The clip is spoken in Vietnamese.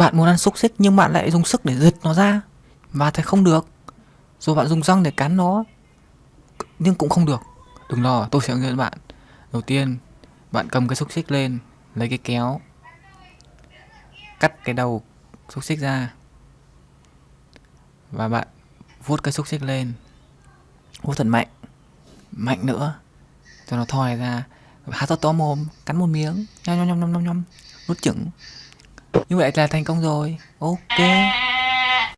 Bạn muốn ăn xúc xích nhưng bạn lại dùng sức để giật nó ra. Và thì không được. Rồi bạn dùng răng để cắn nó Nhưng cũng không được. Đừng lo, tôi sẽ hướng dẫn bạn. Đầu tiên, bạn cầm cái xúc xích lên Lấy cái kéo Cắt cái đầu xúc xích ra. Và bạn vuốt cái xúc xích lên. Vuốt thật mạnh. Mạnh nữa. Cho nó thòi ra. Há to to mồm Cắn một miếng. Nhom nhom nhom nhom nhom. Nuốt chửng. Như vậy là thành công rồi. Ok.